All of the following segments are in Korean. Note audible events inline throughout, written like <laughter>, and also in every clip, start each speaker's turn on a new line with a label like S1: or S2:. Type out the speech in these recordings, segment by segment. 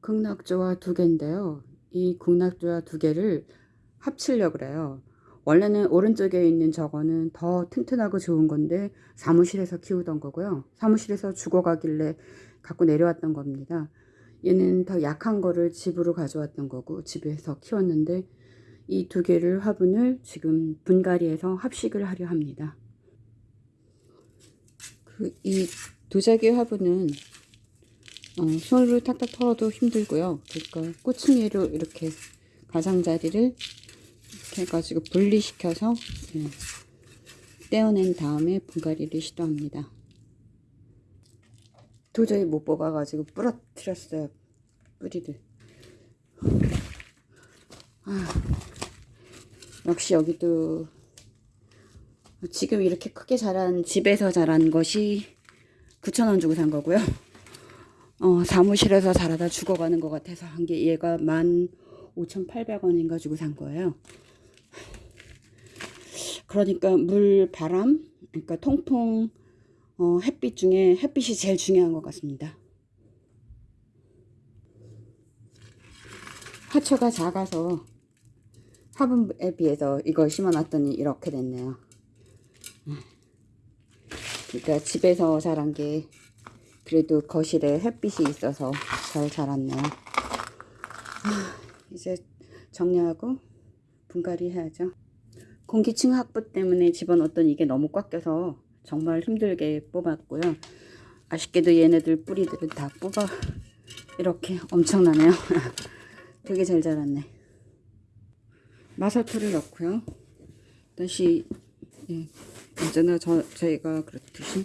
S1: 극락조화 두 개인데요. 이 극락조화 두 개를 합치려고 그래요. 원래는 오른쪽에 있는 저거는 더 튼튼하고 좋은 건데 사무실에서 키우던 거고요. 사무실에서 죽어가길래 갖고 내려왔던 겁니다. 얘는 더 약한 거를 집으로 가져왔던 거고 집에서 키웠는데 이 두 개를 화분을 지금 분갈이해서 합식을 하려 합니다. 그 이 도자기 화분은 어, 손으로 탁탁 털어도 힘들고요. 그러니까 꼬챙이로 이렇게 가장자리를 이렇게 해가지고 분리시켜서 예, 떼어낸 다음에 분갈이를 시도합니다. 도저히 못 뽑아가지고 부러뜨렸어요. 뿌리를. 아, 역시 여기도 지금 이렇게 크게 자란 집에서 자란 것이 9,000원 주고 산 거고요. 어, 사무실에서 자라다 죽어가는 것 같아서 한 게 얘가 15,800원인가 주고 산 거예요. 그러니까 물, 바람, 그러니까 통풍, 어, 햇빛 중에 햇빛이 제일 중요한 것 같습니다. 하초가 작아서 화분에 비해서 이걸 심어놨더니 이렇게 됐네요. 그러니까 집에서 자란 게 그래도 거실에 햇빛이 있어서 잘 자랐네요. 이제 정리하고 분갈이 해야죠. 공기층 확보 때문에 집어넣었던 이게 너무 꽉 껴서 정말 힘들게 뽑았고요. 아쉽게도 얘네들 뿌리들은 다 뽑아 이렇게 엄청나네요. <laughs> 되게 잘 자랐네. 마사토를 넣고요. 다시 예, 언제나 저, 저희가 그렇듯이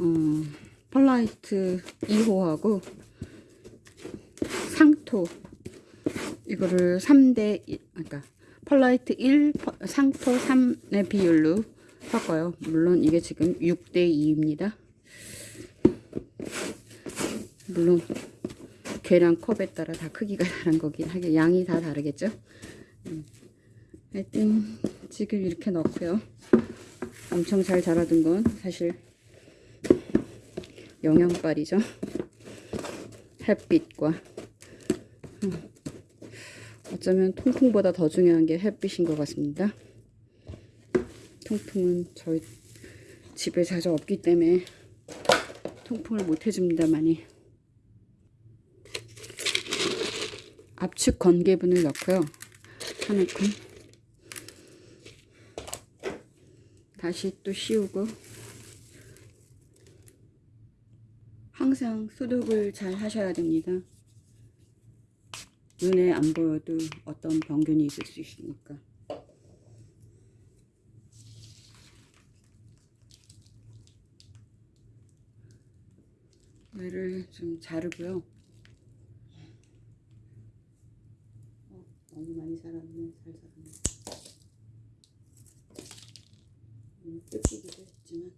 S1: 음, 펄라이트 2호하고 상토 이거를 3대 1, 그러니까 펄라이트 1, 상토 3의 비율로 섞어요. 물론 이게 지금 6대 2입니다. 물론 계량 컵에 따라 다 크기가 <laughs> 다른 거긴 하게 양이 다 다르겠죠. 음. 하여튼 지금 이렇게 넣고요. 엄청 잘 자라던 건 사실 영양빨이죠. 햇빛과 음. 어쩌면 통풍보다 더 중요한 게 햇빛인 것 같습니다. 통풍은 저희 집에 자주 없기 때문에 통풍을 못 해줍니다만이 압축 건개분을 넣고요. 한 움큼 다시 또 씌우고 항상 소독을 잘 하셔야 됩니다. 눈에 안 보여도 어떤 병균이 있을 수 있으니까. 얘를 좀 자르고요. 어, 너무 많이 자랐네. 잘 자랐네. 음, 뜯기기도 했지만.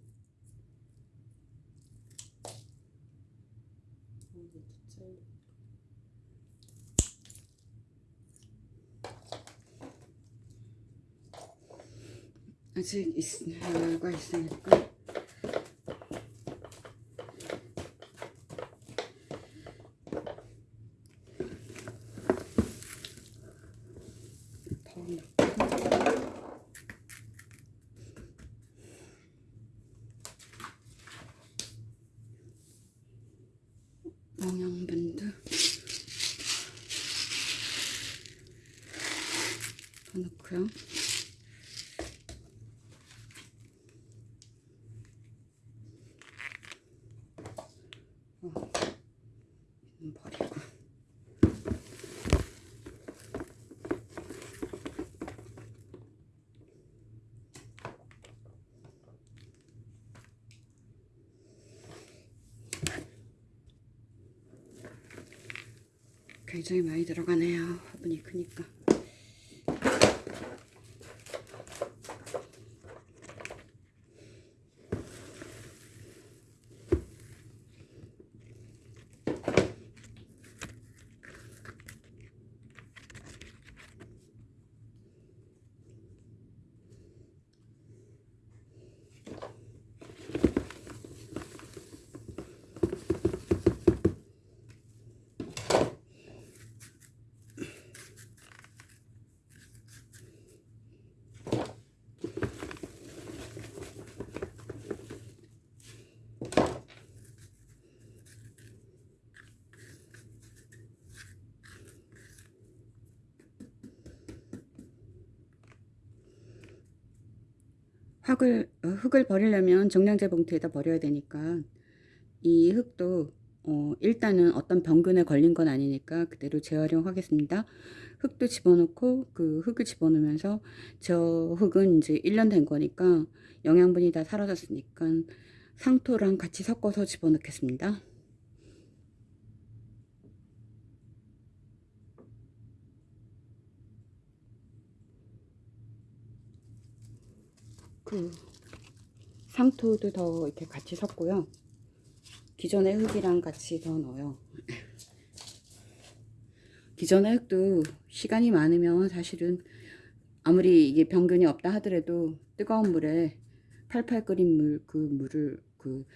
S1: 어, 이제 잘려. 아직 있가 있으니까 더 넣고 영양분도 더 넣고요. 어, 이건 버리고 굉장히 많이 들어가네요. 화분이 크니까. 흙을, 어, 흙을 버리려면 정량제 봉투에다 버려야 되니까 이 흙도 어, 일단은 어떤 병균에 걸린 건 아니니까 그대로 재활용하겠습니다. 흙도 집어넣고 그 흙을 집어넣으면서 저 흙은 이제 1년 된 거니까 영양분이 다 사라졌으니까 상토랑 같이 섞어서 집어넣겠습니다. 그 상토도 더 이렇게 같이 섞고요. 기존의 흙이랑 같이 더 넣어요. <laughs> 기존의 흙도 시간이 많으면 사실은 아무리 이게 병균이 없다 하더라도 뜨거운 물에 팔팔 끓인 물 그 물을 그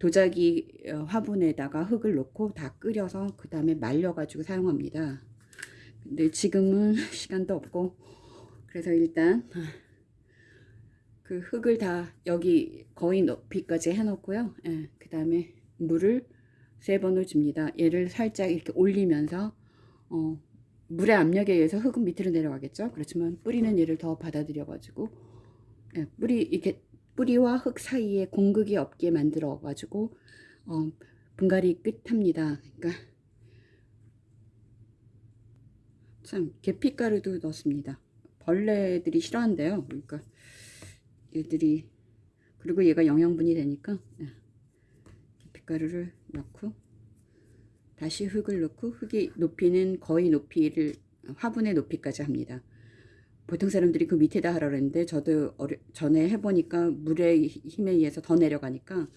S1: 도자기 어, 화분에다가 흙을 넣고 다 끓여서 그 다음에 말려 가지고 사용합니다. 근데 지금은 <laughs> 시간도 없고 그래서 일단 그 흙을 다 여기 거의 높이까지 해놓고요. 예, 그 다음에 물을 세 번을 줍니다. 얘를 살짝 이렇게 올리면서 어, 물의 압력에 의해서 흙은 밑으로 내려가겠죠. 그렇지만 뿌리는 얘를 더 받아들여 가지고 예, 뿌리 이렇게 뿌리와 흙 사이에 공극이 없게 만들어 가지고 어, 분갈이 끝합니다. 그러니까 참 계피가루도 넣습니다. 벌레들이 싫어한대요. 그러니까 얘들이 그리고 얘가 영양분이 되니까 예. 계피가루를 넣고 다시 흙을 넣고 흙이 높이는 거의 높이를 화분의 높이까지 합니다. 보통 사람들이 그 밑에다 하라 그랬는데 저도 어려, 전에 해보니까 물의 힘에 의해서 더 내려가니까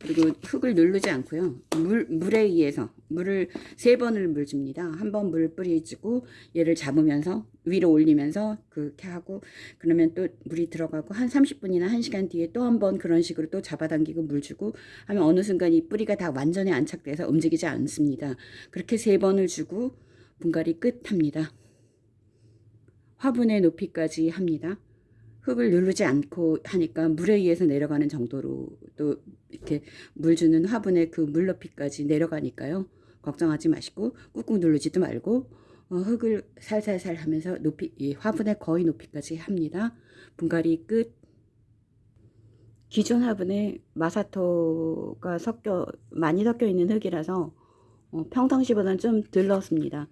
S1: 그리고 흙을 누르지 않고요. 물, 물에 의해서 물을 세 번을 물 줍니다. 한 번 물 뿌리주고 얘를 잡으면서 위로 올리면서 그렇게 하고 그러면 또 물이 들어가고 한 30분이나 1시간 뒤에 또 한 번 그런 식으로 또 잡아당기고 물 주고 하면 어느 순간 이 뿌리가 다 완전히 안착돼서 움직이지 않습니다. 그렇게 세 번을 주고 분갈이 끝합니다. 화분의 높이까지 합니다. 흙을 누르지 않고 하니까 물에 의해서 내려가는 정도로 또 이렇게 물 주는 화분의 그 물 높이까지 내려가니까요. 걱정하지 마시고 꾹꾹 누르지도 말고 어, 흙을 살살살 하면서 높이 이 화분의 거의 높이까지 합니다. 분갈이 끝. 기존 화분에 마사토가 섞여 많이 섞여 있는 흙이라서 어, 평상시보다는 좀 덜 넣었습니다.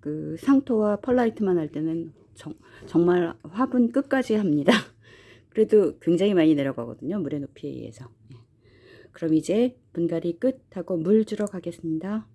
S1: 그 상토와 펄라이트만 할 때는 정, 정말 화분 끝까지 합니다. <laughs> 그래도 굉장히 많이 내려가거든요. 물의 높이에 의해서. 예. 그럼 이제 분갈이 끝하고 물 주러 가겠습니다.